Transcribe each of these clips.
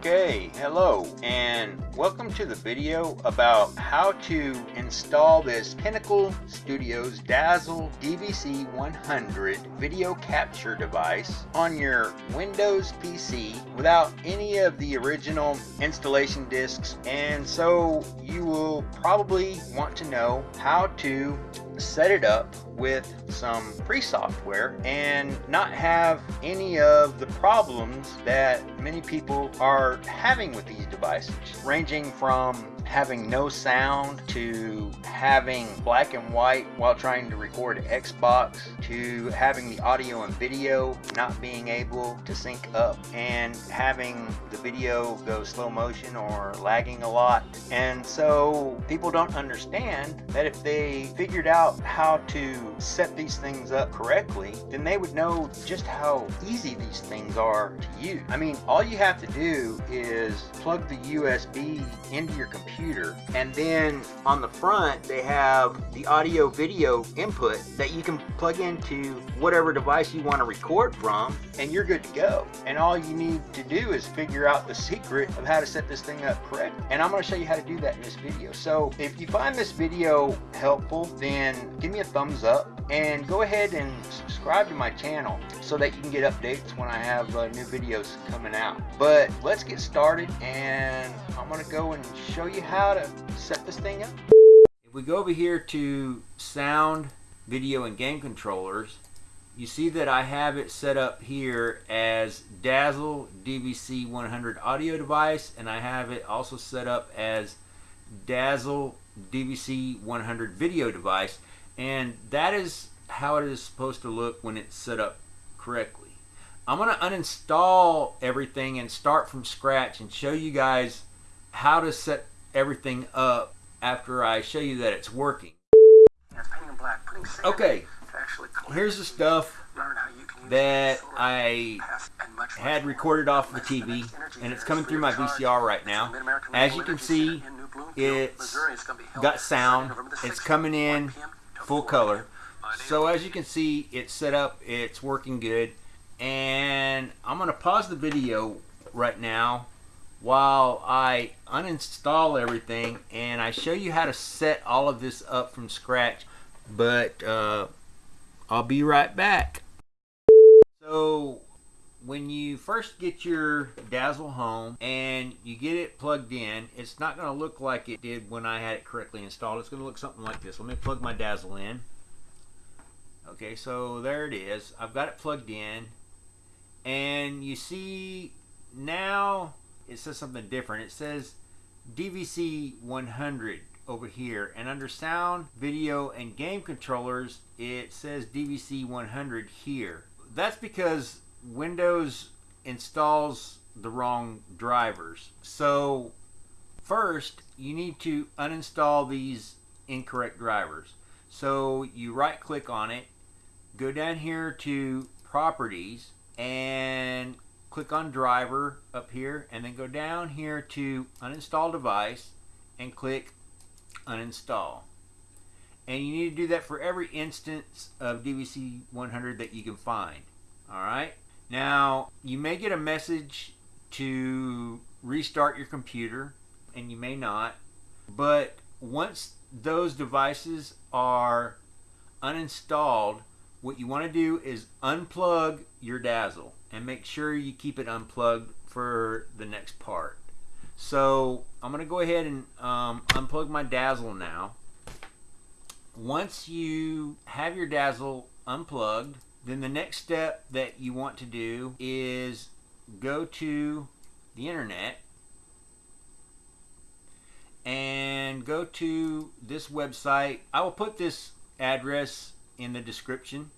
Okay, hello and welcome to the video about how to install this Pinnacle Studios Dazzle DVC 100 video capture device on your Windows PC without any of the original installation discs and so you will probably want to know how to set it up with some free software and not have any of the problems that many people are having with these devices ranging from having no sound to having black and white while trying to record Xbox to having the audio and video not being able to sync up and having the video go slow motion or lagging a lot and so people don't understand that if they figured out how to set these things up correctly then they would know just how easy these things are to use. I mean all you have to do is plug the USB into your computer computer. And then on the front, they have the audio video input that you can plug into whatever device you want to record from, and you're good to go. And all you need to do is figure out the secret of how to set this thing up correct. And I'm going to show you how to do that in this video. So if you find this video helpful, then give me a thumbs up and go ahead and subscribe to my channel so that you can get updates when I have uh, new videos coming out. But let's get started and I'm going to go and show you how to set this thing up. If we go over here to sound, video, and game controllers, you see that I have it set up here as Dazzle DVC 100 audio device and I have it also set up as Dazzle DVC 100 video device and that is how it is supposed to look when it's set up correctly. I'm going to uninstall everything and start from scratch and show you guys how to set everything up after I show you that it's working. Okay, here's the stuff that I had recorded off the TV and it's coming through my VCR right now. As you can see, it's got sound, it's coming in full color. So as you can see, it's set up, it's working good. And I'm gonna pause the video right now while I uninstall everything and I show you how to set all of this up from scratch. But uh, I'll be right back. So when you first get your Dazzle home and you get it plugged in, it's not going to look like it did when I had it correctly installed. It's going to look something like this. Let me plug my Dazzle in. Okay, so there it is. I've got it plugged in. And you see now it says something different. It says DVC 100 over here. And under sound, video, and game controllers, it says DVC 100 here. That's because Windows installs the wrong drivers. So first you need to uninstall these incorrect drivers. So you right click on it, go down here to properties and click on driver up here and then go down here to uninstall device and click uninstall. And you need to do that for every instance of DVC 100 that you can find. Alright? Now, you may get a message to restart your computer, and you may not, but once those devices are uninstalled, what you want to do is unplug your Dazzle and make sure you keep it unplugged for the next part. So I'm going to go ahead and um, unplug my Dazzle now. Once you have your Dazzle unplugged, then the next step that you want to do is go to the internet and go to this website. I will put this address in the description.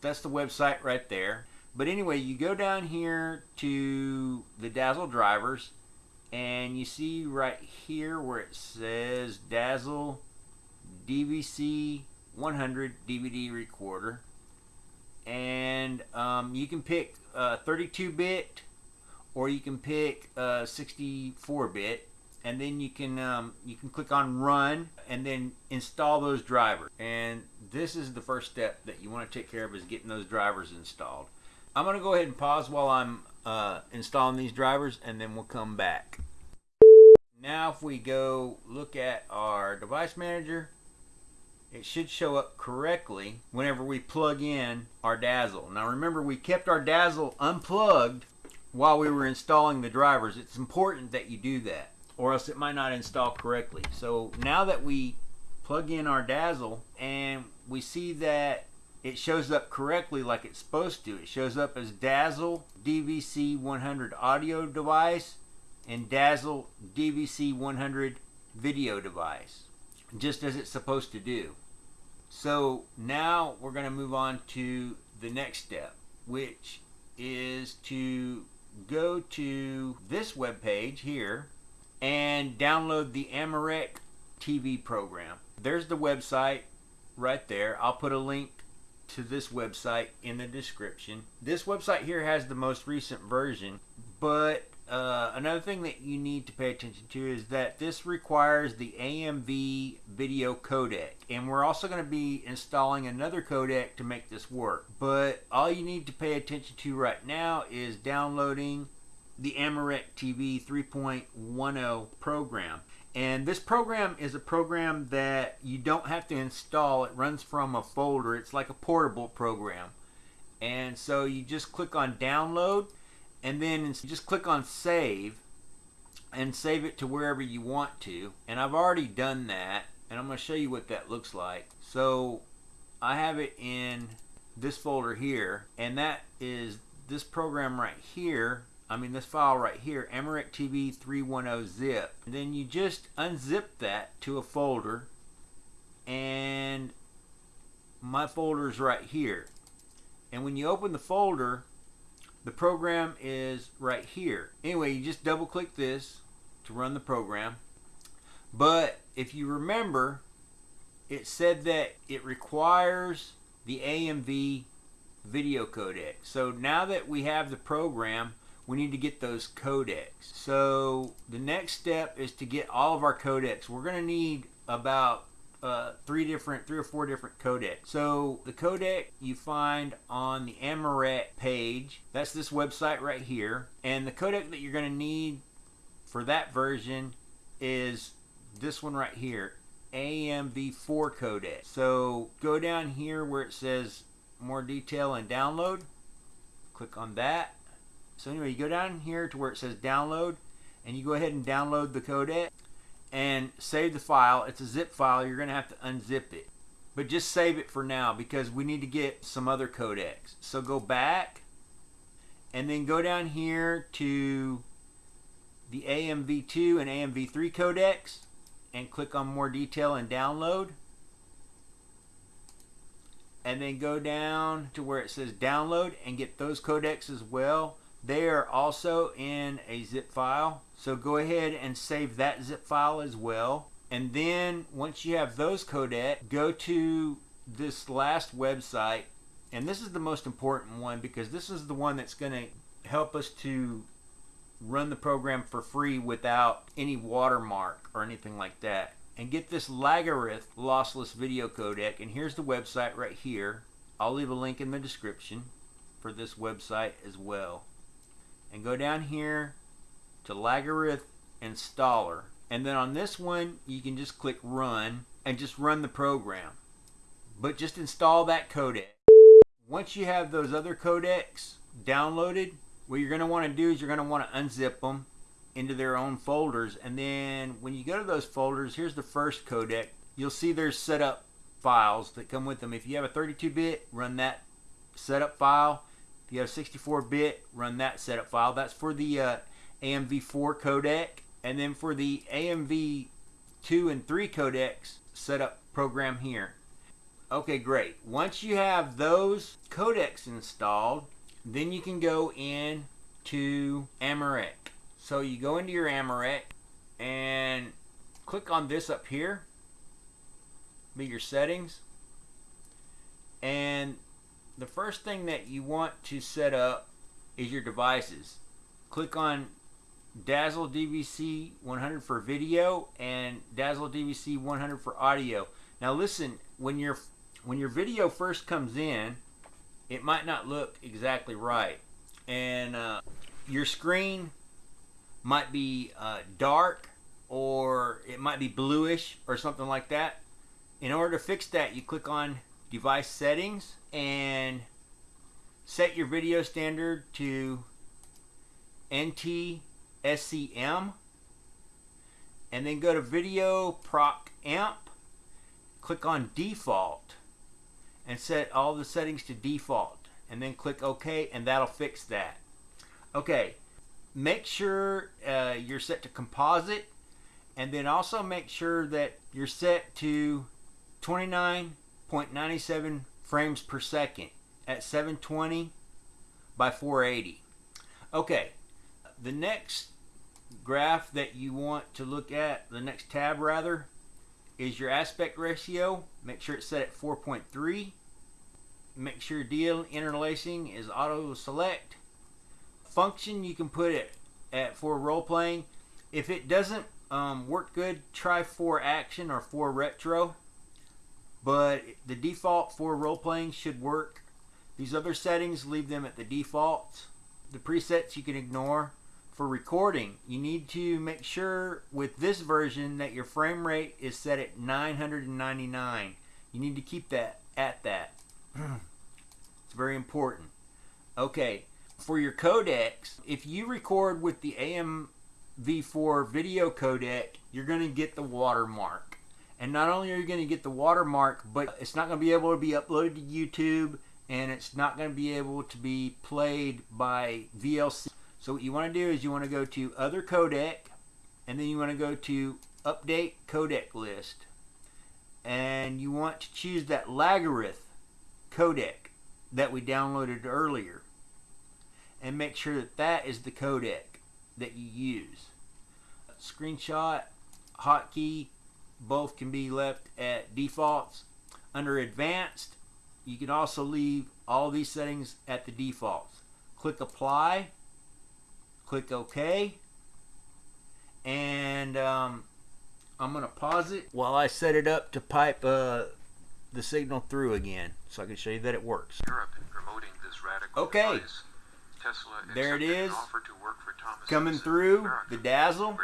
That's the website right there. But anyway, you go down here to the Dazzle drivers and you see right here where it says Dazzle DVC 100 DVD recorder. And um, you can pick 32-bit or you can pick 64-bit and then you can um, you can click on run and then install those drivers. And this is the first step that you want to take care of is getting those drivers installed. I'm gonna go ahead and pause while I'm uh, installing these drivers and then we'll come back. Now if we go look at our device manager, it should show up correctly whenever we plug in our Dazzle. Now remember we kept our Dazzle unplugged while we were installing the drivers. It's important that you do that or else it might not install correctly. So now that we plug in our Dazzle and we see that it shows up correctly like it's supposed to. It shows up as Dazzle DVC 100 audio device and Dazzle DVC 100 video device, just as it's supposed to do. So now we're going to move on to the next step, which is to go to this web page here and download the AmaRec TV program. There's the website right there. I'll put a link to this website in the description. This website here has the most recent version, but uh, another thing that you need to pay attention to is that this requires the AMV video codec. And we're also going to be installing another codec to make this work. But all you need to pay attention to right now is downloading the AmaRec TV 3.10 program. And this program is a program that you don't have to install. It runs from a folder. It's like a portable program. And so you just click on download and then just click on save and save it to wherever you want to. And I've already done that and I'm going to show you what that looks like. So I have it in this folder here and that is this program right here. I mean this file right here AmaRec TV 310 zip. And then you just unzip that to a folder and my folder is right here. And when you open the folder the program is right here. Anyway, you just double click this to run the program. But if you remember, it said that it requires the AMV video codec. So now that we have the program, we need to get those codecs. So the next step is to get all of our codecs. We're going to need about uh, three different, three or four different codecs. So the codec you find on the AmaRec page, that's this website right here. And the codec that you're going to need for that version is this one right here, AMV4 codec. So go down here where it says more detail and download. Click on that. So anyway, you go down here to where it says download and you go ahead and download the codec and save the file. It's a zip file. You're going to have to unzip it. But just save it for now because we need to get some other codecs. So go back and then go down here to the AMV2 and AMV3 codecs and click on more detail and download. And then go down to where it says download and get those codecs as well. They are also in a zip file. So go ahead and save that zip file as well. And then once you have those codec, go to this last website. And this is the most important one because this is the one that's going to help us to run the program for free without any watermark or anything like that. And get this Lagarith lossless video codec. And here's the website right here. I'll leave a link in the description for this website as well and go down here to Lagarith installer and then on this one you can just click run and just run the program. But just install that codec. Once you have those other codecs downloaded what you're going to want to do is you're going to want to unzip them into their own folders. And then when you go to those folders here's the first codec. You'll see there's setup files that come with them. If you have a 32-bit run that setup file you have 64-bit, run that setup file. That's for the uh, AMV4 codec. And then for the AMV2 and 3 codecs setup program here. Okay, great. Once you have those codecs installed, then you can go in to AmaRec. So you go into your AmaRec and click on this up here, be your settings, and the first thing that you want to set up is your devices. Click on Dazzle DVC 100 for video and Dazzle DVC 100 for audio. Now listen, when your when your video first comes in, it might not look exactly right. And uh, your screen might be uh, dark or it might be bluish or something like that. In order to fix that, you click on device settings and set your video standard to NTSCM and then go to video proc amp click on default and set all the settings to default and then click OK and that'll fix that. Okay make sure uh, you're set to composite and then also make sure that you're set to 29.97 frames per second at 720 by 480 okay the next graph that you want to look at the next tab rather is your aspect ratio. Make sure it's set at 4.3 make sure deinterlacing is auto select function you can put it at for role playing. If it doesn't um, work good try for action or for retro but the default for role playing should work. These other settings leave them at the default. The presets you can ignore. For recording you need to make sure with this version that your frame rate is set at 999 you need to keep that at that. It's very important. Okay for your codecs, if you record with the AM-V4 video codec, you're going to get the watermark. And not only are you going to get the watermark, but it's not going to be able to be uploaded to YouTube and it's not going to be able to be played by VLC. So what you want to do is you want to go to other codec and then you want to go to update codec list and you want to choose that Lagarith codec that we downloaded earlier and make sure that that is the codec that you use. Screenshot, hotkey, both can be left at defaults. Under advanced, you can also leave all these settings at the defaults. Click apply, click OK, and um, I'm going to pause it while I set it up to pipe uh, the signal through again so I can show you that it works. okay. Device. Tesla there it is coming through the dazzle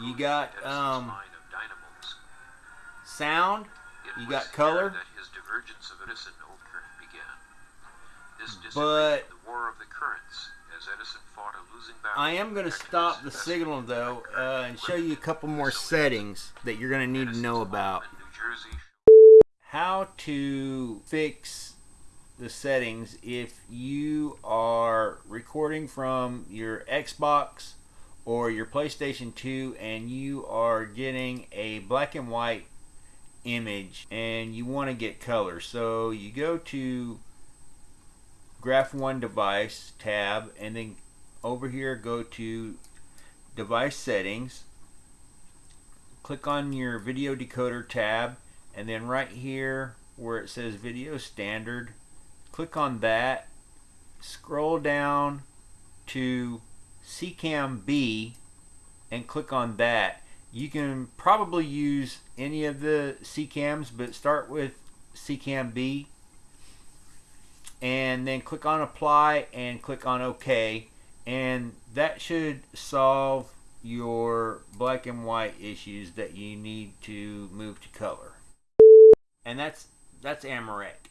you got um, sound you got color. but I am going to stop the signal though uh, and show you a couple more settings that you're going to need to know about. how to fix the settings if you are recording from your Xbox or your PlayStation 2 and you are getting a black and white image and you want to get color. So you go to Graph One Device tab and then over here go to Device Settings. Click on your Video Decoder tab and then right here where it says Video Standard click on that, scroll down to SECAM B and click on that. You can probably use any of the SECAMs, but start with SECAM B and then click on apply and click on OK and that should solve your black and white issues that you need to move to color. And that's that's AmaRec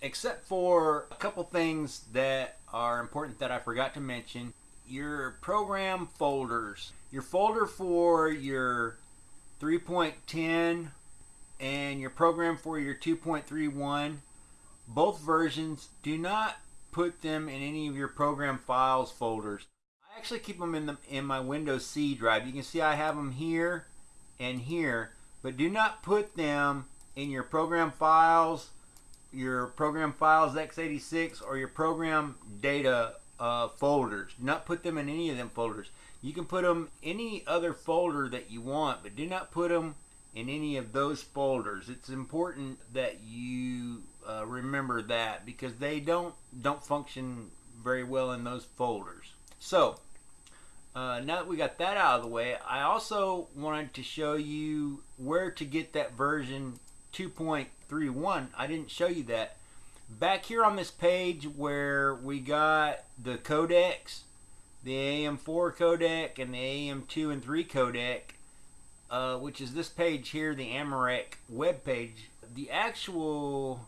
except for a couple things that are important that I forgot to mention. Your program folders. Your folder for your 3.10 and your program for your 2.31, both versions, do not put them in any of your program files folders. I actually keep them in the in my Windows C drive. You can see I have them here and here, but do not put them in your program files your program files x86 or your program data uh, folders. not put them in any of them folders. You can put them any other folder that you want, but do not put them in any of those folders. It's important that you uh, remember that because they don't don't function very well in those folders. So uh, now that we got that out of the way, I also wanted to show you where to get that version 2.31. I didn't show you that. Back here on this page where we got the codecs, the AM4 codec and the AM2 and 3 codec, uh, which is this page here, the AmaRec web page. The actual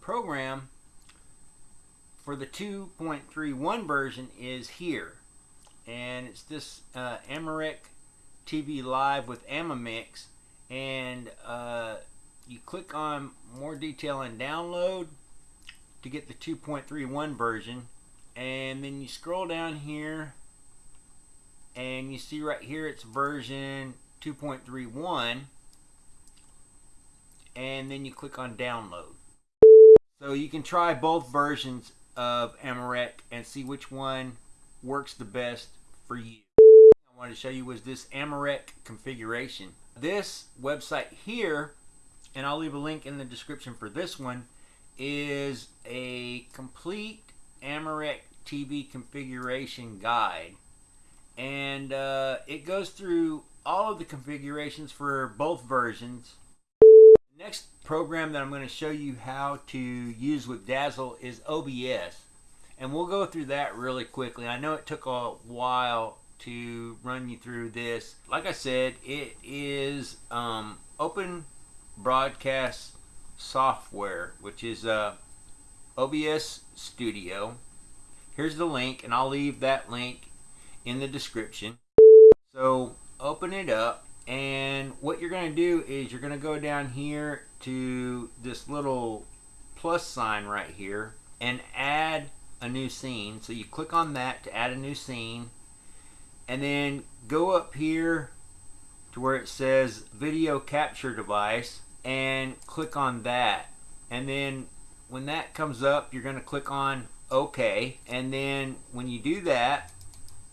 program for the 2.31 version is here. And it's this uh, AmaRec TV Live with Amamix. And uh, you click on more detail and download to get the 2.31 version and then you scroll down here and you see right here it's version 2.31 and then you click on download. So you can try both versions of AmaRec and see which one works the best for you. I wanted to show you was this AmaRec configuration. This website here and I'll leave a link in the description for this one is a complete AmaRec TV configuration guide. And uh, it goes through all of the configurations for both versions. Next program that I'm going to show you how to use with Dazzle is OBS. And we'll go through that really quickly. I know it took a while to run you through this. Like I said, it is um, open broadcast software, which is uh, OBS Studio. Here's the link, and I'll leave that link in the description. So open it up, and what you're going to do is you're going to go down here to this little plus sign right here and add a new scene. So you click on that to add a new scene, and then go up here to where it says video capture device and click on that and then when that comes up you're going to click on OK and then when you do that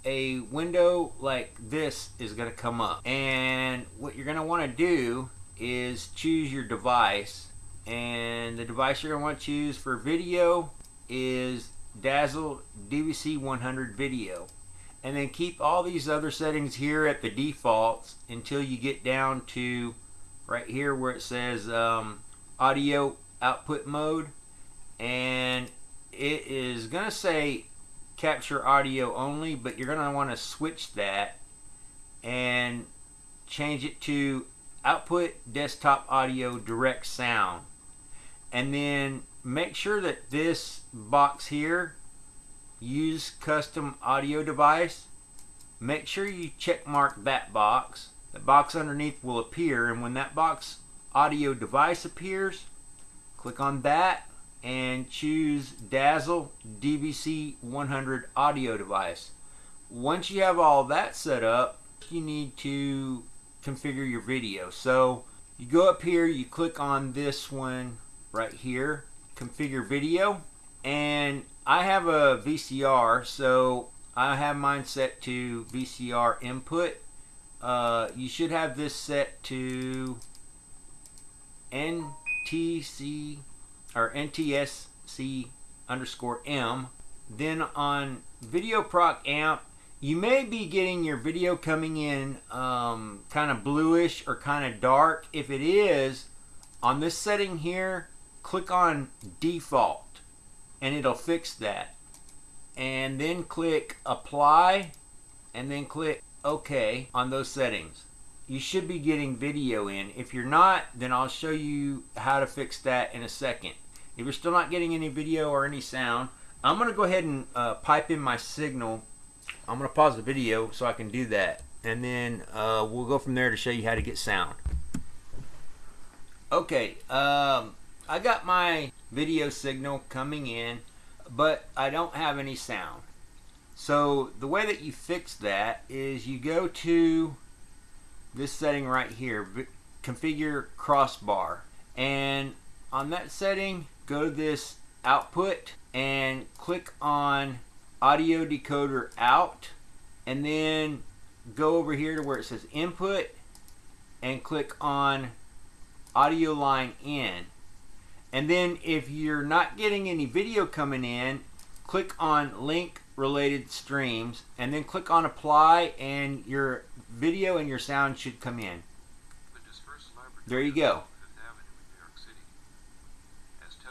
a window like this is going to come up. And what you're going to want to do is choose your device and the device you're going to want to choose for video is Dazzle DVC 100 video. And then keep all these other settings here at the defaults until you get down to right here where it says um, audio output mode and it is going to say capture audio only but you're going to want to switch that and change it to output desktop audio direct sound. And then make sure that this box here use custom audio device. Make sure you check mark that box. The box underneath will appear and when that box audio device appears click on that and choose Dazzle DVC 100 audio device. Once you have all that set up you need to configure your video. So you go up here you click on this one right here configure video and I have a VCR so I have mine set to VCR input. Uh, you should have this set to NTC or NTSC underscore M. Then on Video Proc Amp, you may be getting your video coming in um, kind of bluish or kind of dark. If it is, on this setting here, click on Default and it'll fix that. And then click Apply and then click OK on those settings. You should be getting video in. If you're not, then I'll show you how to fix that in a second. If you're still not getting any video or any sound, I'm going to go ahead and uh, pipe in my signal. I'm going to pause the video so I can do that. And then uh, we'll go from there to show you how to get sound. Okay, um, I got my video signal coming in, but I don't have any sound. So the way that you fix that is you go to this setting right here, configure crossbar. And on that setting, go to this output and click on audio decoder out and then go over here to where it says input and click on audio line in and then if you're not getting any video coming in click on link related streams and then click on apply and your video and your sound should come in. There you go.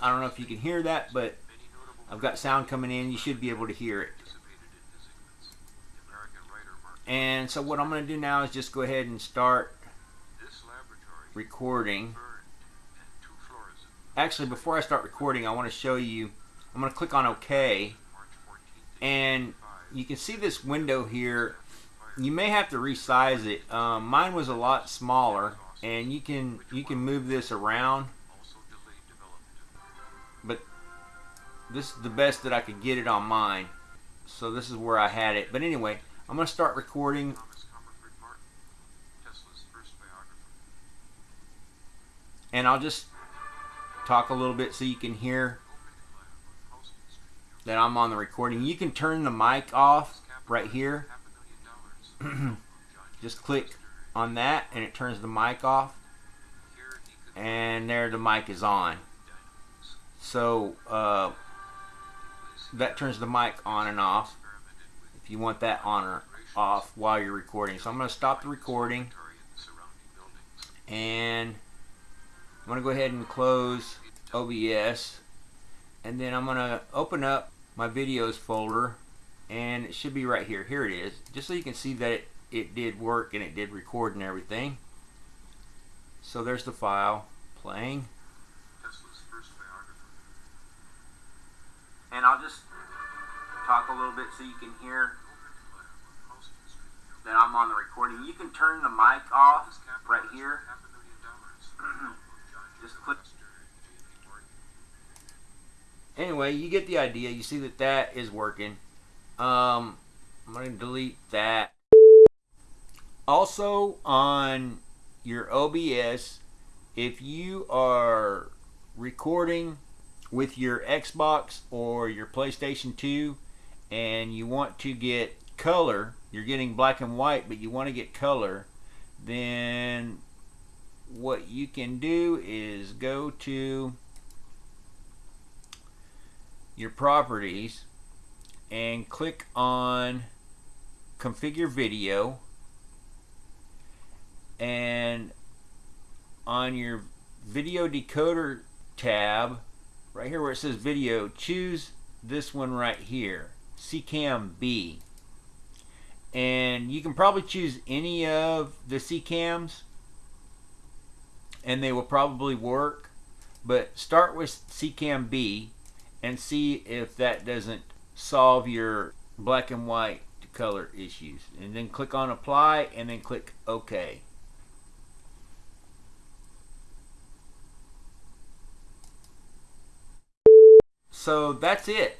I don't know if you can hear that, but I've got sound coming in. You should be able to hear it. And so what I'm going to do now is just go ahead and start recording. Actually, before I start recording, I want to show you, I'm going to click on OK. And you can see this window here. You may have to resize it. Um, mine was a lot smaller, and you can you can move this around. But this is the best that I could get it on mine. So this is where I had it. But anyway, I'm going to start recording. And I'll just talk a little bit so you can hear that I'm on the recording. You can turn the mic off right here. just click on that and it turns the mic off. And there the mic is on. So uh, that turns the mic on and off if you want that on or off while you're recording. So I'm going to stop the recording and I'm going to go ahead and close OBS and then I'm going to open up my videos folder and it should be right here. Here it is. Just so you can see that it, it did work and it did record and everything. So there's the file playing. And I'll just talk a little bit so you can hear that I'm on the recording. You can turn the mic off right here. Just click. Anyway, you get the idea. You see that that is working. Um, I'm going to delete that. Also on your OBS, if you are recording with your Xbox or your PlayStation 2 and you want to get color, you're getting black and white, but you want to get color, then what you can do is go to your properties and click on configure video and on your video decoder tab right here where it says video choose this one right here SECAM B. And you can probably choose any of the SECAMs and they will probably work but start with SECAM B and see if that doesn't solve your black and white to color issues. And then click on apply and then click OK. So that's it.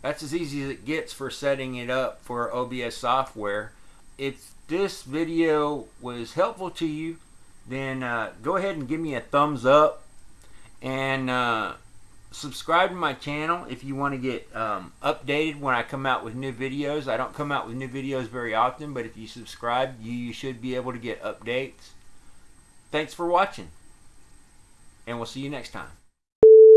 That's as easy as it gets for setting it up for OBS software. If this video was helpful to you, then uh, go ahead and give me a thumbs up. And uh, subscribe to my channel if you want to get um, updated when I come out with new videos. I don't come out with new videos very often, but if you subscribe, you, you should be able to get updates. Thanks for watching, and we'll see you next time.